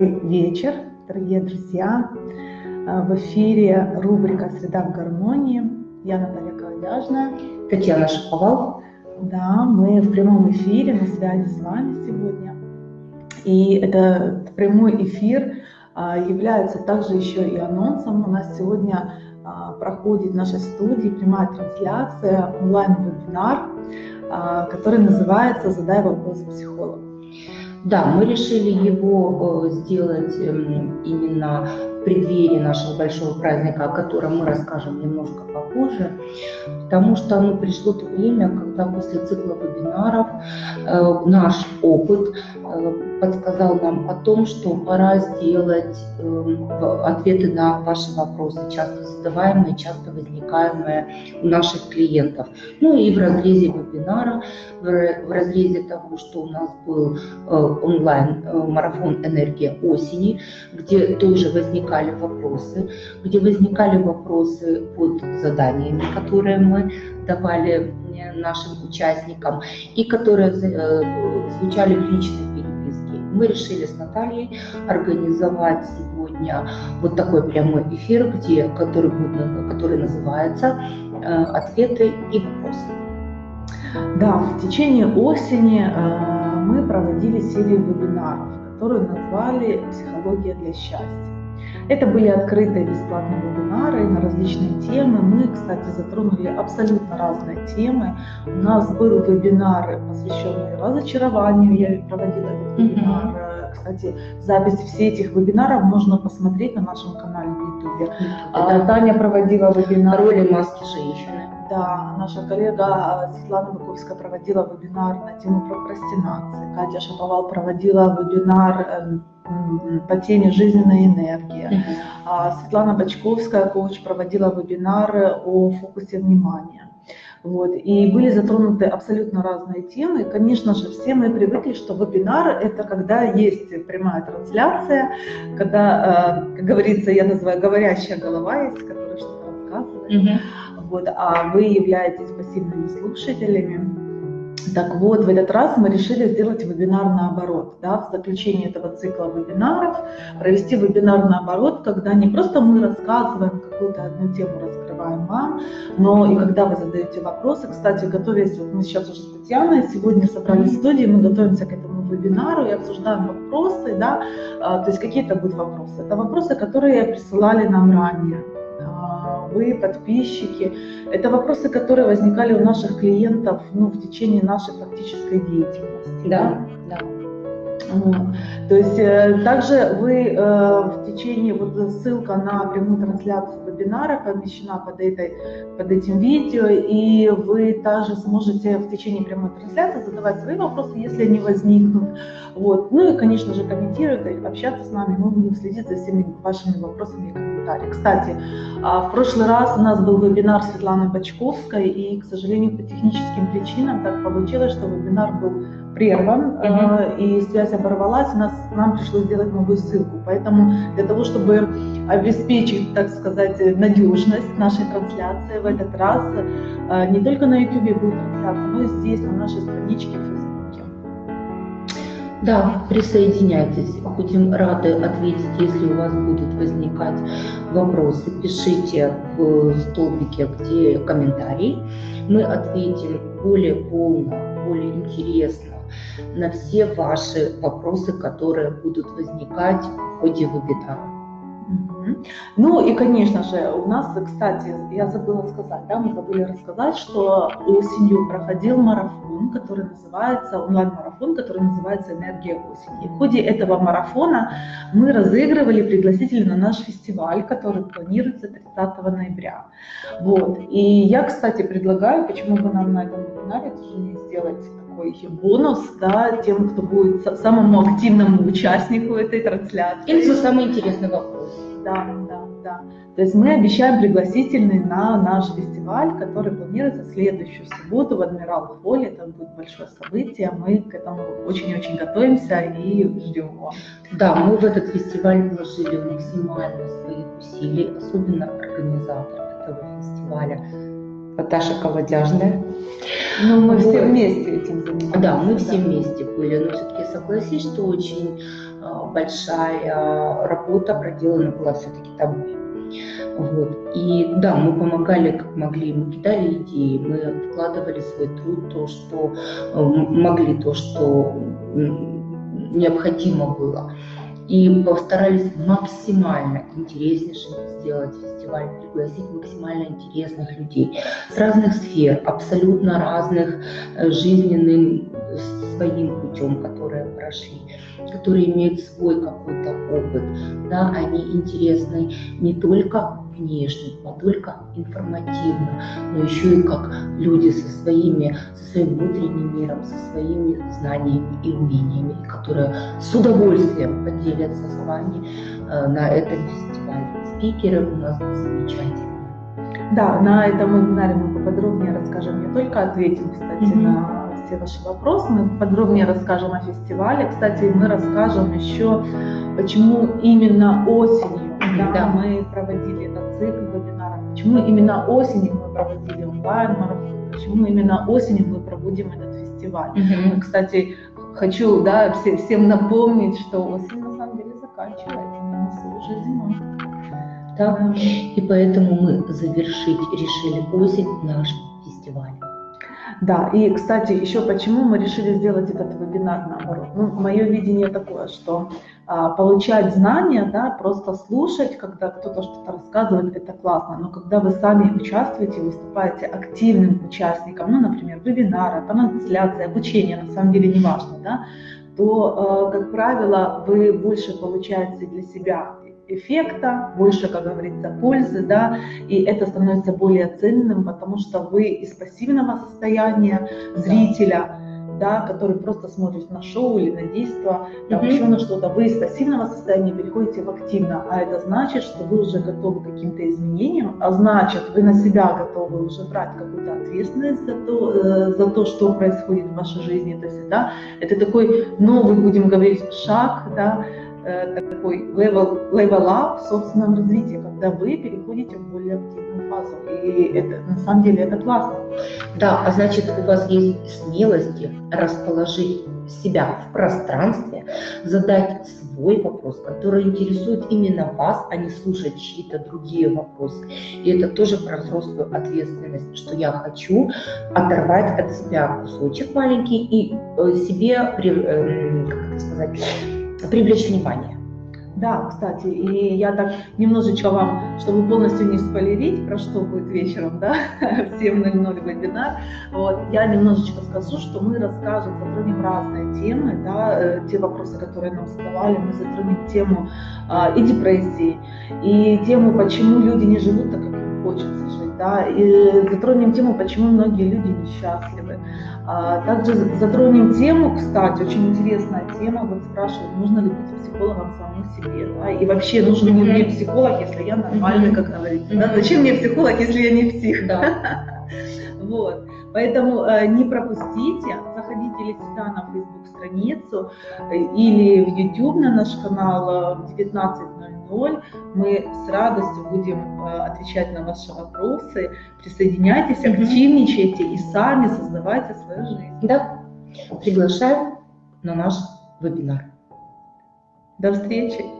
вечер, дорогие друзья. А, в эфире рубрика «Среда в гармонии». Я Наталья Колодяжная. Татьяна Шаповал. Да, мы в прямом эфире, на связи с вами сегодня. И этот прямой эфир а, является также еще и анонсом. У нас сегодня а, проходит в нашей студии прямая трансляция, онлайн-вебинар, который называется «Задай вопрос психологу». Да, мы решили его э, сделать эм, именно в преддверии нашего большого праздника, о котором мы расскажем немножко попозже, потому что ну, пришло то время, когда после цикла вебинаров э, наш опыт подсказал нам о том, что пора сделать э, ответы на ваши вопросы, часто задаваемые, часто возникаемые у наших клиентов. Ну и в разрезе вебинара, в, разрезе того, что у нас был э, онлайн-марафон э, «Энергия осени», где тоже возникали вопросы, где возникали вопросы под заданиями, которые мы давали э, нашим участникам и которые э, звучали в переписке. Мы решили с Натальей организовать сегодня вот такой прямой эфир, где, который, будет, который называется э, «Ответы и вопросы». Да, в течение осени мы проводили серию вебинаров, которую назвали «Психология для счастья». Это были открытые бесплатные вебинары на различные темы. Мы, кстати, затронули абсолютно разные темы. У нас был вебинар, посвященный разочарованию. Я проводила этот вебинар. Mm-hmm. Кстати, запись всех этих вебинаров можно посмотреть на нашем канале в YouTube. А, Таня проводила вебинар. Роли маски женщины. Да, наша коллега а, Светлана Быковская проводила вебинар на тему прокрастинации. Катя Шаповал проводила вебинар эм, по теме «Жизненная энергия». Uh-huh. Светлана Бочковская, коуч, проводила вебинары о фокусе внимания. Вот. И были затронуты абсолютно разные темы. И, конечно же, все мы привыкли, что вебинар – это когда есть прямая трансляция, когда, э, как говорится, я называю говорящая голова есть, которая что-то рассказывает. Uh-huh. Вот. А вы являетесь пассивными слушателями. Так вот, в этот раз мы решили сделать вебинар наоборот, да, в заключении этого цикла вебинаров, провести вебинар наоборот, когда не просто мы рассказываем какую-то одну тему, раскрываем вам, но и когда вы задаете вопросы, кстати, готовясь, вот мы сейчас уже с Татьяной сегодня собрали студии, мы готовимся к этому вебинару и обсуждаем вопросы, да, а, то есть какие-то будут вопросы. Это вопросы, которые присылали нам ранее вы, подписчики. Это вопросы, которые возникали у наших клиентов ну, в течение нашей практической деятельности. Да, да. То есть э, также вы э, в течение, вот ссылка на прямую трансляцию вебинара помещена под, этой, под этим видео, и вы также сможете в течение прямой трансляции задавать свои вопросы, если они возникнут. Вот. Ну и, конечно же, комментировать, общаться с нами, мы будем следить за всеми вашими вопросами и комментариями. Кстати, а, в прошлый раз у нас был вебинар Светланы Бочковской, и, к сожалению, по техническим причинам так получилось, что вебинар был прерван, uh-huh. и связь оборвалась, нас, нам пришлось сделать новую ссылку. Поэтому для того, чтобы обеспечить, так сказать, надежность нашей трансляции в этот раз, э, не только на YouTube будет трансляция, но и здесь, на нашей страничке в Фейсбуке. Да, присоединяйтесь. Будем рады ответить, если у вас будут возникать вопросы. Пишите в столбике, где комментарий. Мы ответим более полно, более интересно на все ваши вопросы, которые будут возникать в ходе вебинара. Ну и, конечно же, у нас, кстати, я забыла сказать, да, мы забыли рассказать, что осенью проходил марафон, который называется, онлайн-марафон, который называется «Энергия осени». в ходе этого марафона мы разыгрывали пригласители на наш фестиваль, который планируется 30 ноября. Вот. И я, кстати, предлагаю, почему бы нам на этом вебинаре тоже не сделать такой бонус да, тем, кто будет самому активному участнику этой трансляции. Или за самый интересный вопрос. Да, да, да. То есть мы обещаем пригласительный на наш фестиваль, который планируется следующую субботу в Адмирал Холле. Это будет большое событие. Мы к этому очень-очень готовимся и ждем его. Да, мы в этот фестиваль вложили максимально своих усилий, особенно организатор этого фестиваля Наташа Колодяжная. Ну, мы вот. все вместе этим занимались. Да, мы все вместе были, но все-таки согласись, что очень большая работа проделана была все-таки тобой. Вот. И да, мы помогали как могли, мы кидали идеи, мы вкладывали свой труд, то, что могли, то, что необходимо было и постарались максимально интереснейшим сделать фестиваль, пригласить максимально интересных людей с разных сфер, абсолютно разных э, жизненным своим путем, которые прошли, которые имеют свой какой-то опыт. Да, они интересны не только внешне, не только информативно, но еще и как люди со своими, со своим внутренним миром, со своими знаниями и умениями, которые с удовольствием поделятся с вами э, на этом фестивале. Спикеры у нас замечательные. Да, на этом вебинаре мы поподробнее расскажем, не только ответим, кстати, mm-hmm. на все ваши вопросы, мы подробнее расскажем о фестивале. Кстати, мы расскажем еще, почему именно осенью да, да. мы проводили цикл вебинаров, почему именно осенью мы проводили онлайн-марафон, почему именно осенью мы проводим этот фестиваль. Угу. Кстати, хочу да, все, всем напомнить, что осень на самом деле заканчивается, мы уже зима. Да, и поэтому мы завершить решили осень наш фестиваль. Да, и, кстати, еще почему мы решили сделать этот вебинар наоборот. Ну, мое видение такое, что а, получать знания, да, просто слушать, когда кто-то что-то рассказывает, это классно, но когда вы сами участвуете, выступаете активным участником, ну, например, вебинара, трансляции, обучения, на самом деле не важно, да, то, э, как правило, вы больше получаете для себя эффекта, больше, как говорится, пользы, да, и это становится более ценным, потому что вы из пассивного состояния зрителя, да, который просто смотрит на шоу или на действие, там mm-hmm. еще на что-то, вы из пассивного состояния переходите в активно, а это значит, что вы уже готовы к каким-то изменениям, а значит, вы на себя готовы уже брать какую-то ответственность за то, э, за то, что происходит в вашей жизни, то есть, да, это такой новый, будем говорить, шаг, да, такой level, level up в собственном развитии, когда вы переходите в более активную фазу. И это на самом деле это классно. Да, а значит у вас есть смелости расположить себя в пространстве, задать свой вопрос, который интересует именно вас, а не слушать чьи-то другие вопросы. И это тоже про взрослую ответственность, что я хочу оторвать от себя кусочек маленький и э, себе, эм, как это сказать, привлечь внимание. Да, кстати, и я так немножечко вам, чтобы полностью не спойлерить, про что будет вечером, да, в 7.00 вебинар, вот, я немножечко скажу, что мы расскажем, затронем разные темы, да, э, те вопросы, которые нам задавали, мы затронем тему а, и депрессии, и тему, почему люди не живут так, как им хочется жить, да, и затронем тему, почему многие люди несчастливы, а, также затронем тему, кстати, очень интересная тема, вот спрашивают, нужно ли быть психологом самому себе, да? и вообще нужен ли мне психолог, если я нормальный, как говорится, да? зачем мне психолог, если я не псих, да? Вот. Поэтому э, не пропустите, заходите или всегда на Facebook страницу э, или в YouTube на наш канал э, 19 боль. Мы с радостью будем э, отвечать на ваши вопросы. Присоединяйтесь, активничайте и сами создавайте свою жизнь. Да. Приглашаем на наш вебинар. До встречи!